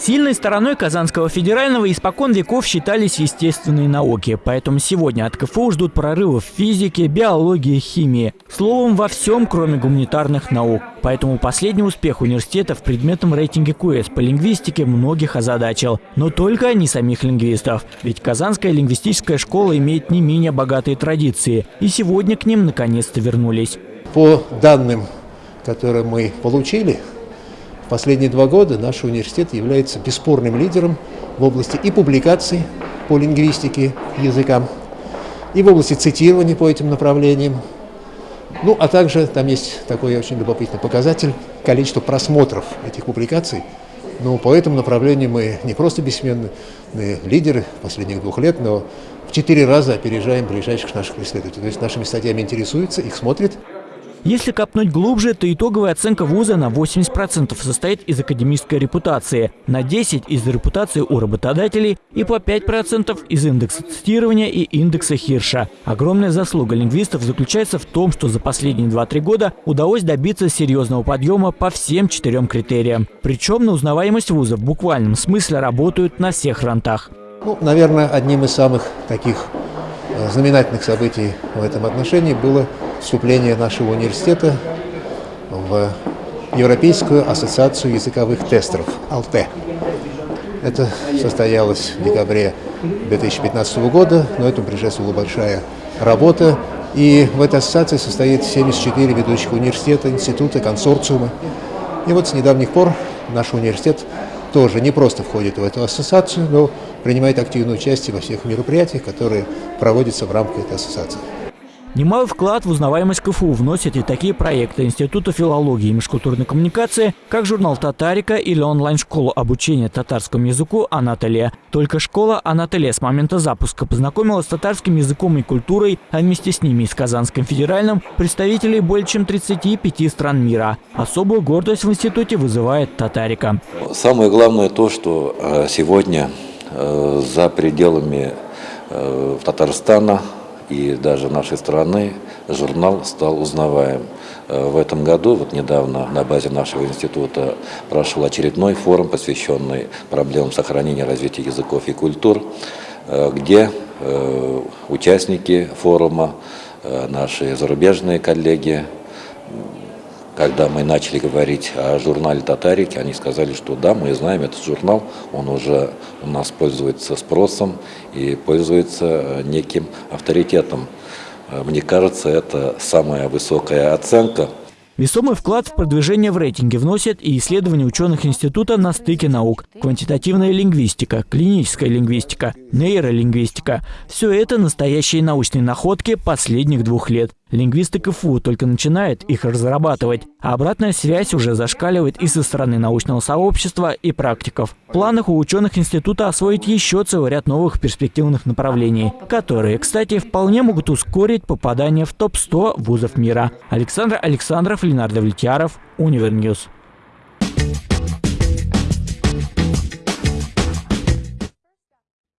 Сильной стороной Казанского федерального испокон веков считались естественные науки, поэтому сегодня от КФУ ждут прорывов в физике, биологии, химии. Словом, во всем, кроме гуманитарных наук. Поэтому последний успех университета в предметном рейтинге КУЭС по лингвистике многих озадачил. Но только не самих лингвистов. Ведь Казанская лингвистическая школа имеет не менее богатые традиции. И сегодня к ним наконец-то вернулись. По данным, которые мы получили, Последние два года наш университет является бесспорным лидером в области и публикаций по лингвистике языкам, и в области цитирования по этим направлениям. Ну, а также там есть такой очень любопытный показатель – количество просмотров этих публикаций. Но по этому направлению мы не просто бессменные лидеры последних двух лет, но в четыре раза опережаем ближайших наших исследователей. То есть нашими статьями интересуются, их смотрят, если копнуть глубже, то итоговая оценка вуза на 80% состоит из академической репутации, на 10% из репутации у работодателей и по 5% из индекса цитирования и индекса Хирша. Огромная заслуга лингвистов заключается в том, что за последние 2-3 года удалось добиться серьезного подъема по всем четырем критериям. Причем на узнаваемость вуза в буквальном смысле работают на всех фронтах. Ну, наверное, одним из самых таких э, знаменательных событий в этом отношении было вступление нашего университета в Европейскую ассоциацию языковых тестеров, АЛТЕ. Это состоялось в декабре 2015 года, но этому предшествовала большая работа. И в этой ассоциации состоит 74 ведущих университета, института, консорциума. И вот с недавних пор наш университет тоже не просто входит в эту ассоциацию, но принимает активное участие во всех мероприятиях, которые проводятся в рамках этой ассоциации. Немалый вклад в узнаваемость КФУ вносят и такие проекты Института филологии и межкультурной коммуникации, как журнал «Татарика» или онлайн-школа обучения татарскому языку «Анатолия». Только школа «Анатолия» с момента запуска познакомилась с татарским языком и культурой, а вместе с ними и с Казанским федеральным представителей более чем 35 стран мира. Особую гордость в институте вызывает «Татарика». Самое главное то, что э, сегодня э, за пределами э, Татарстана и даже нашей страны журнал стал узнаваем. Э, в этом году, вот недавно на базе нашего института прошел очередной форум, посвященный проблемам сохранения и развития языков и культур, э, где э, участники форума, наши зарубежные коллеги, когда мы начали говорить о журнале «Татарики», они сказали, что да, мы знаем этот журнал, он уже у нас пользуется спросом и пользуется неким авторитетом. Мне кажется, это самая высокая оценка – Весомый вклад в продвижение в рейтинге вносят и исследования ученых института на стыке наук. Квантитативная лингвистика, клиническая лингвистика, нейролингвистика. Все это настоящие научные находки последних двух лет. Лингвисты КФУ только начинают их разрабатывать, а обратная связь уже зашкаливает и со стороны научного сообщества, и практиков. В планах у ученых института освоить еще целый ряд новых перспективных направлений, которые, кстати, вполне могут ускорить попадание в топ-100 вузов мира. Александр Александров, Ленар Давлетьяров, Универ News.